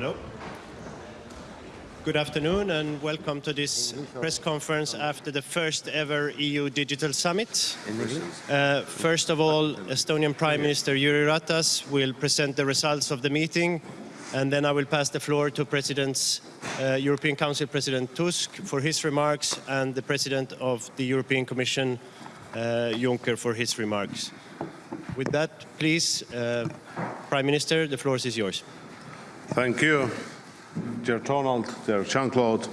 Hello. Good afternoon and welcome to this press conference after the first ever EU Digital Summit. Uh, first of all, Estonian Prime Minister Jüri Ratas will present the results of the meeting and then I will pass the floor to President's, uh, European Council President Tusk for his remarks and the President of the European Commission, uh, Juncker, for his remarks. With that, please, uh, Prime Minister, the floor is yours. Thank you. Dear Donald, dear Jean-Claude,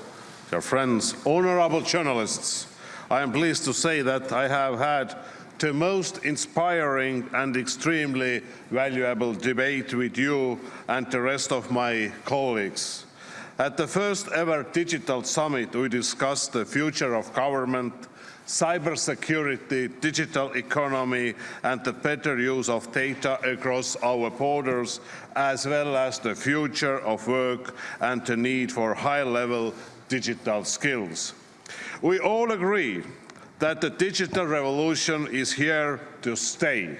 dear friends, honorable journalists, I am pleased to say that I have had the most inspiring and extremely valuable debate with you and the rest of my colleagues. At the first ever digital summit, we discussed the future of government, cybersecurity, digital economy and the better use of data across our borders, as well as the future of work and the need for high-level digital skills. We all agree that the digital revolution is here to stay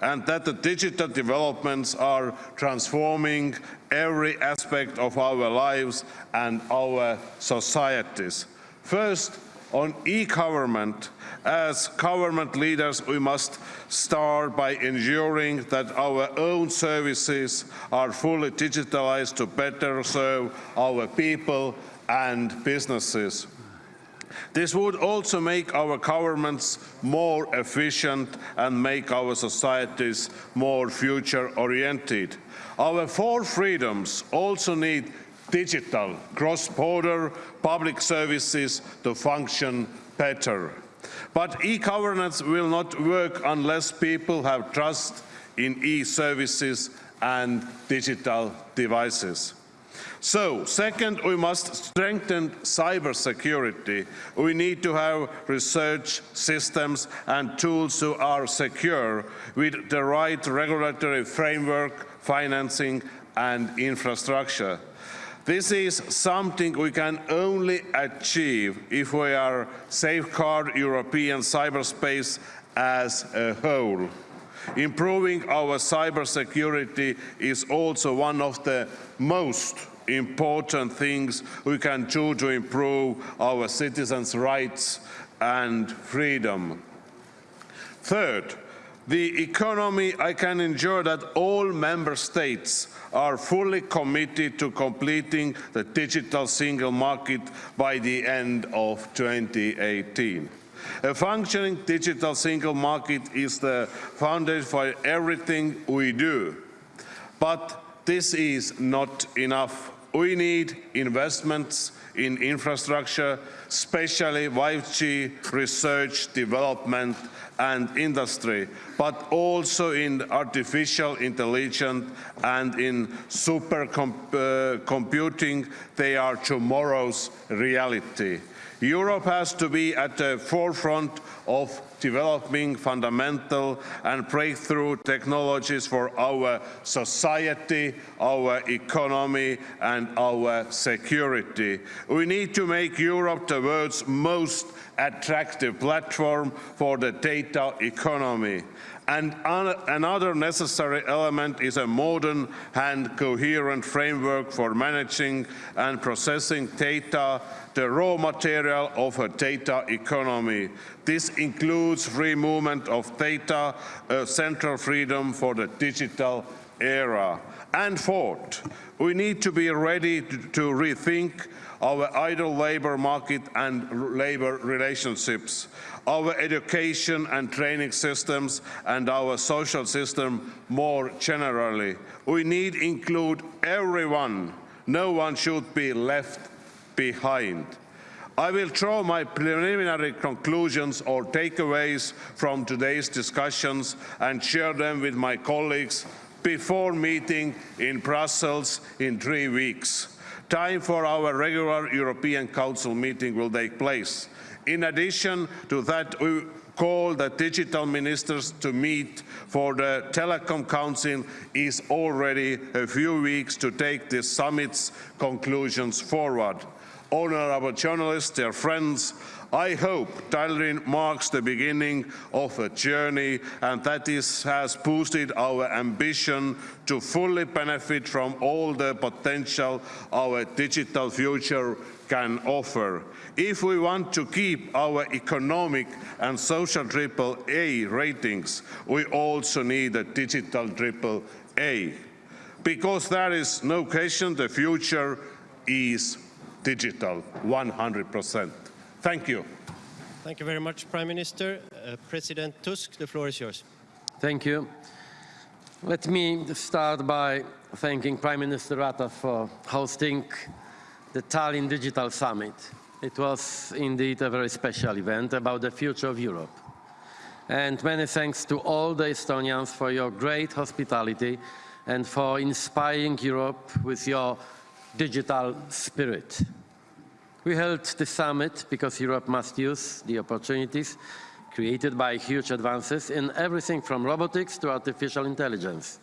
and that the digital developments are transforming every aspect of our lives and our societies. First, on e-government, as government leaders, we must start by ensuring that our own services are fully digitalized to better serve our people and businesses. This would also make our governments more efficient and make our societies more future-oriented. Our four freedoms also need digital, cross-border public services to function better. But e-governance will not work unless people have trust in e-services and digital devices. So, second, we must strengthen cybersecurity. We need to have research systems and tools who are secure with the right regulatory framework, financing and infrastructure. This is something we can only achieve if we are safeguard European cyberspace as a whole. Improving our cybersecurity is also one of the most important things we can do to improve our citizens' rights and freedom. Third, the economy, I can ensure that all member states are fully committed to completing the digital single market by the end of 2018. A functioning digital single market is the foundation for everything we do. But this is not enough. We need investments in infrastructure, especially 5G research, development and industry, but also in artificial intelligence and in supercomputing. Uh, they are tomorrow's reality. Europe has to be at the forefront of developing fundamental and breakthrough technologies for our society, our economy and our security. We need to make Europe the world's most attractive platform for the data economy. And another necessary element is a modern and coherent framework for managing and processing data, the raw material of a data economy. This includes free movement of data, a central freedom for the digital era. And fourth, we need to be ready to, to rethink our idle labour market and labour relationships, our education and training systems and our social system more generally. We need include everyone. No one should be left behind. I will draw my preliminary conclusions or takeaways from today's discussions and share them with my colleagues before meeting in Brussels in three weeks. Time for our regular European Council meeting will take place. In addition to that, we call the digital ministers to meet for the Telecom Council is already a few weeks to take the summit's conclusions forward. honorable journalists, dear friends, I hope Tallinn marks the beginning of a journey and that this has boosted our ambition to fully benefit from all the potential our digital future can offer. If we want to keep our economic and social triple A ratings, we also need a digital triple A. Because there is no question the future is digital 100%. Thank you. Thank you very much, Prime Minister. Uh, President Tusk, the floor is yours. Thank you. Let me start by thanking Prime Minister Rata for hosting the Tallinn Digital Summit. It was indeed a very special event about the future of Europe. And many thanks to all the Estonians for your great hospitality and for inspiring Europe with your digital spirit. We held the summit because Europe must use the opportunities created by huge advances in everything from robotics to artificial intelligence.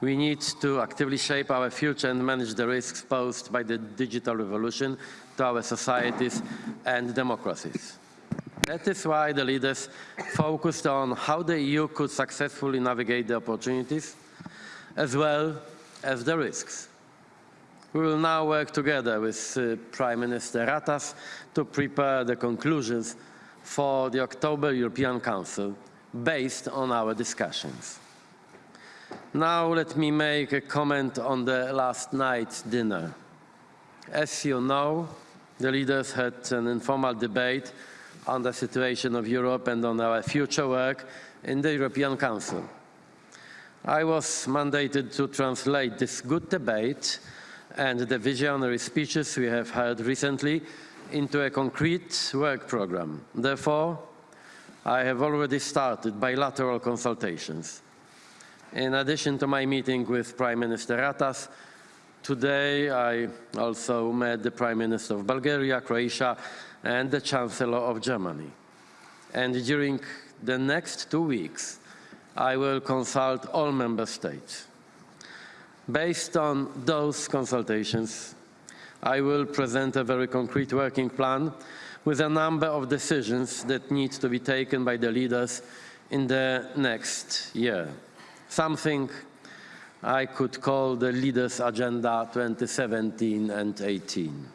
We need to actively shape our future and manage the risks posed by the digital revolution to our societies and democracies. That is why the leaders focused on how the EU could successfully navigate the opportunities as well as the risks. We will now work together with uh, Prime Minister Ratas to prepare the conclusions for the October European Council based on our discussions. Now let me make a comment on the last night's dinner. As you know, the leaders had an informal debate on the situation of Europe and on our future work in the European Council. I was mandated to translate this good debate and the visionary speeches we have heard recently into a concrete work program. Therefore, I have already started bilateral consultations. In addition to my meeting with Prime Minister Ratas, today I also met the Prime Minister of Bulgaria, Croatia, and the Chancellor of Germany. And during the next two weeks, I will consult all member states. Based on those consultations, I will present a very concrete working plan with a number of decisions that need to be taken by the leaders in the next year. Something I could call the Leaders' Agenda 2017 and 18.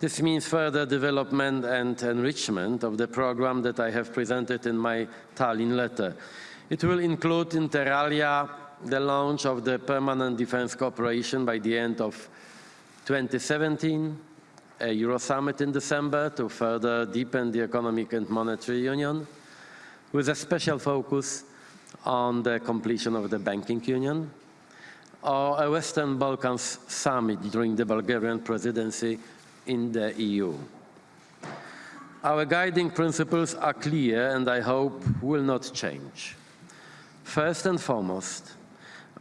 This means further development and enrichment of the program that I have presented in my Tallinn letter. It will include inter alia the launch of the Permanent Defense Cooperation by the end of 2017, a Euro summit in December to further deepen the economic and monetary union, with a special focus on the completion of the banking union, or a Western Balkans summit during the Bulgarian presidency in the EU. Our guiding principles are clear and I hope will not change. First and foremost,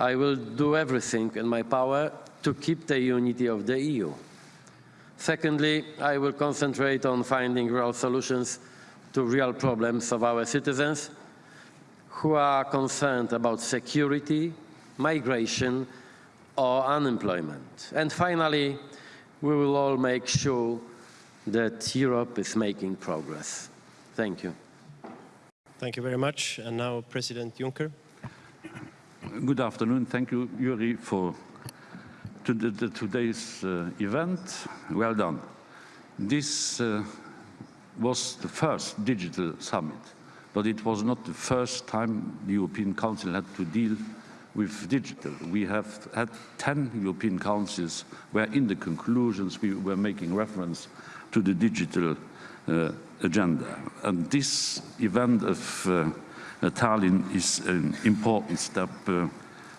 I will do everything in my power to keep the unity of the EU. Secondly, I will concentrate on finding real solutions to real problems of our citizens who are concerned about security, migration, or unemployment. And finally, we will all make sure that Europe is making progress. Thank you. Thank you very much. And now President Juncker. Good afternoon. Thank you, Jüri, for to the, the today's uh, event. Well done. This uh, was the first digital summit, but it was not the first time the European Council had to deal with digital. We have had 10 European councils where in the conclusions we were making reference to the digital uh, agenda. And this event of uh, Tallinn is an important step uh,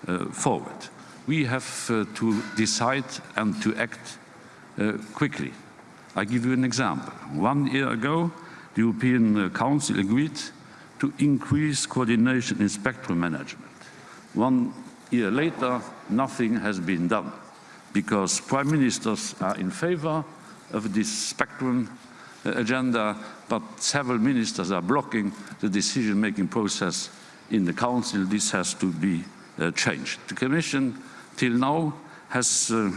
uh, forward. We have uh, to decide and to act quickly. I give you an example. One year ago, the European Council agreed to increase coordination in spectrum management. One year later, nothing has been done because prime ministers are in favor of this spectrum agenda, but several ministers are blocking the decision-making process in the Council. This has to be uh, changed. The Commission, till now, has uh,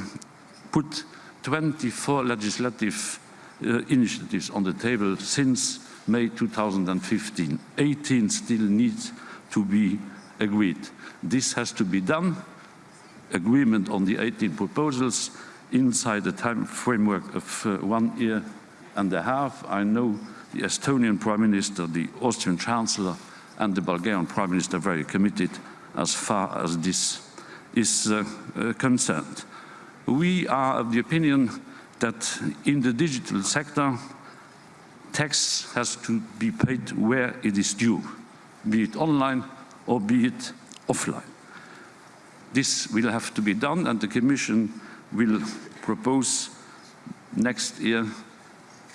put 24 legislative uh, initiatives on the table since May 2015. 18 still need to be agreed. This has to be done. Agreement on the 18 proposals inside the time framework of uh, one year and a half. I know the Estonian Prime Minister, the Austrian Chancellor and the Bulgarian Prime Minister are very committed as far as this is uh, uh, concerned. We are of the opinion that in the digital sector, tax has to be paid where it is due, be it online or be it offline. This will have to be done and the Commission will propose next year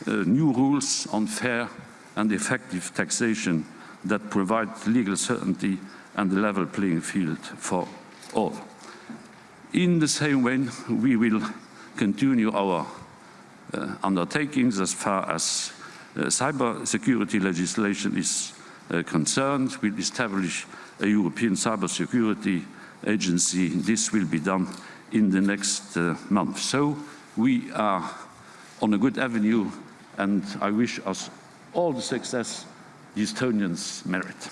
new rules on fair and effective taxation that provide legal certainty and a level playing field for all. In the same way, we will continue our uh, undertakings as far as uh, cyber security legislation is uh, concerned. We'll establish a European cyber security agency. This will be done in the next uh, month. So we are on a good avenue and I wish us all the success the Estonians merit.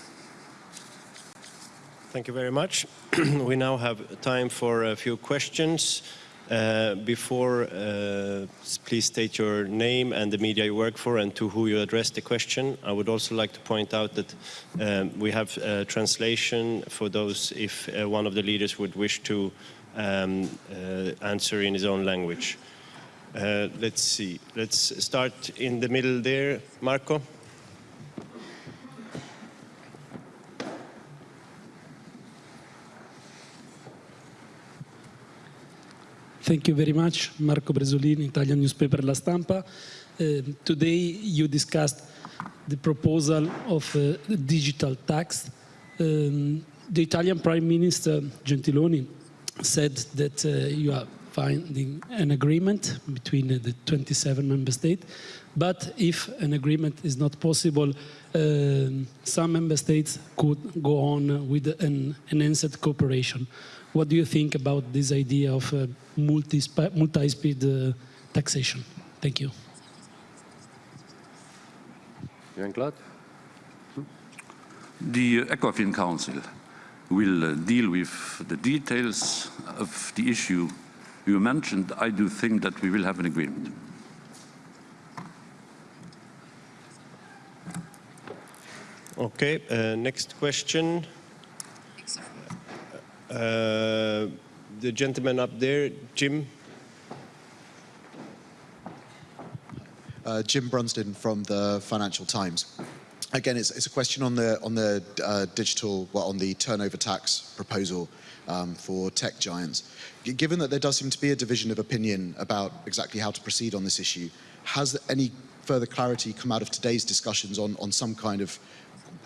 Thank you very much. we now have time for a few questions. Uh, before, uh, please state your name and the media you work for and to who you address the question. I would also like to point out that um, we have uh, translation for those if uh, one of the leaders would wish to um, uh, answer in his own language. Uh, let's see. Let's start in the middle there. Marco? Thank you very much, Marco Bresolini, Italian newspaper La Stampa. Uh, today you discussed the proposal of a digital tax. Um, the Italian Prime Minister Gentiloni said that uh, you are finding an agreement between uh, the 27 member states, but if an agreement is not possible, um, some member states could go on with an enhanced cooperation. What do you think about this idea of uh, multi-speed uh, taxation? Thank you. Jean-Claude? The ECOFIN Council will uh, deal with the details of the issue you mentioned. I do think that we will have an agreement. Okay, uh, next question. Uh, the gentleman up there, Jim. Uh, Jim Brunsden from the Financial Times. Again, it's, it's a question on the on the uh, digital, well, on the turnover tax proposal um, for tech giants. Given that there does seem to be a division of opinion about exactly how to proceed on this issue, has any further clarity come out of today's discussions on, on some kind of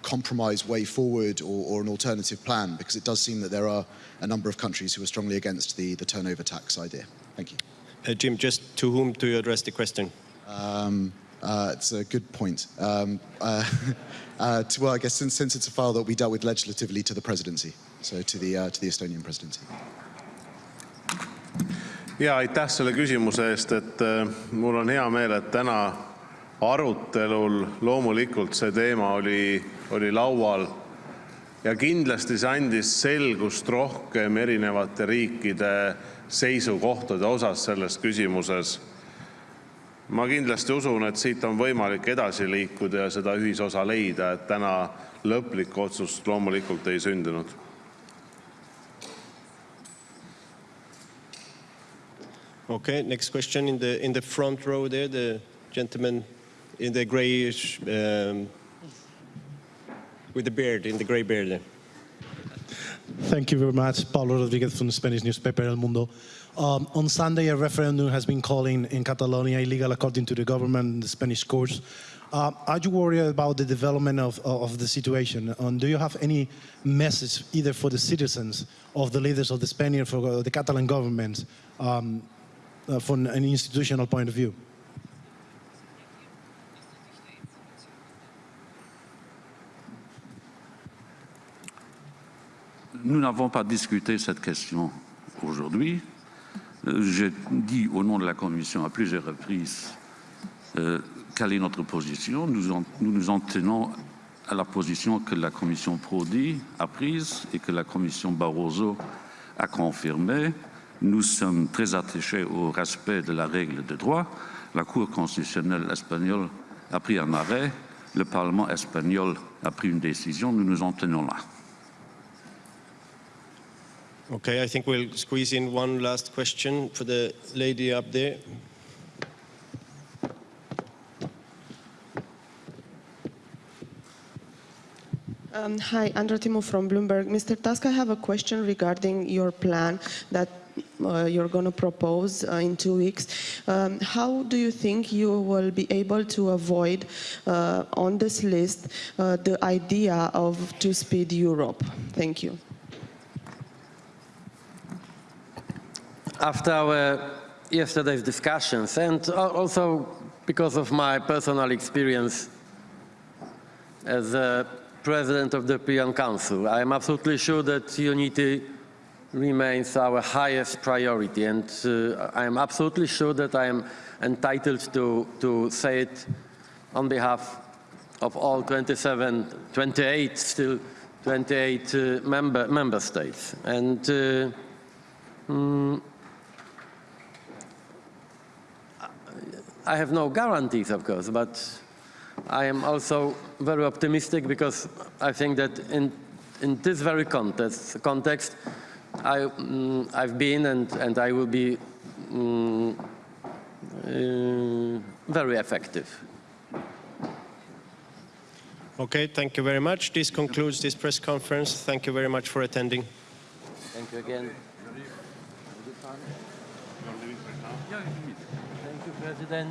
compromise way forward or, or, an alternative plan? Because it does seem that there are a number of countries who are strongly against the, the turnover tax idea. Thank you. Uh, Jim, just to whom do you address the question? Um, uh, it's a good point. Um, uh, uh, to, well, I guess since, since, it's a file that we dealt with legislatively to the presidency, so to the, uh, to the Estonian presidency. ja aitäh selle küsimuse eest, et äh, mul on hea meel, et täna arutelul loomulikult see teema oli, oli laual ja kindlasti see andis selgust rohkem erinevate riikide seisukohtade osas selles küsimuses. Ma kindlasti usun, et siit on võimalik edasi liikuda ja seda ühisosa leida, et täna lõplikku otsust loomulikult ei sündinud. Okay, next question in the in the front row there, the gentleman in the grayish, um, with the beard, in the gray beard there. Thank you very much. Paulo Rodriguez from the Spanish newspaper El Mundo. Um, on Sunday, a referendum has been called in, Catalonia illegal according to the government and the Spanish courts. Uh, are you worried about the development of, of the situation? And do you have any message either for the citizens of the leaders of the Spanish or the Catalan government um, uh, from an institutional point of view? Nous n'avons pas discuté cette question aujourd'hui. Euh, J'ai dit au nom de la Commission à plusieurs reprises euh, quelle est notre position. Nous, nous nous en tenons à la position que la Commission Prodi a prise et que la Commission Barroso a confirmée. Nous sommes très attachés au respect de la règle de droit. La Cour constitutionnelle espagnole a pris un arrêt. Le Parlement espagnol a pris une décision. Nous nous en tenons là. Okay, I think we'll squeeze in one last question for the lady up there. Um, hi, Andra Timu from Bloomberg. Mr. Tusk, I have a question regarding your plan that uh, you're going to propose uh, in two weeks. Um, how do you think you will be able to avoid uh, on this list uh, the idea of two-speed Europe? Thank you. After our yesterday's discussions, and also because of my personal experience as a president of the European Council, I am absolutely sure that unity remains our highest priority, and uh, I am absolutely sure that I am entitled to, to say it on behalf of all 27, 28, still 28 uh, member, member states. And uh, I have no guarantees, of course, but I am also very optimistic because I think that in, in this very context, context I, mm, I've been and, and I will be mm, uh, very effective. Okay, thank you very much. This concludes this press conference. Thank you very much for attending. Thank you again. Thank you, President.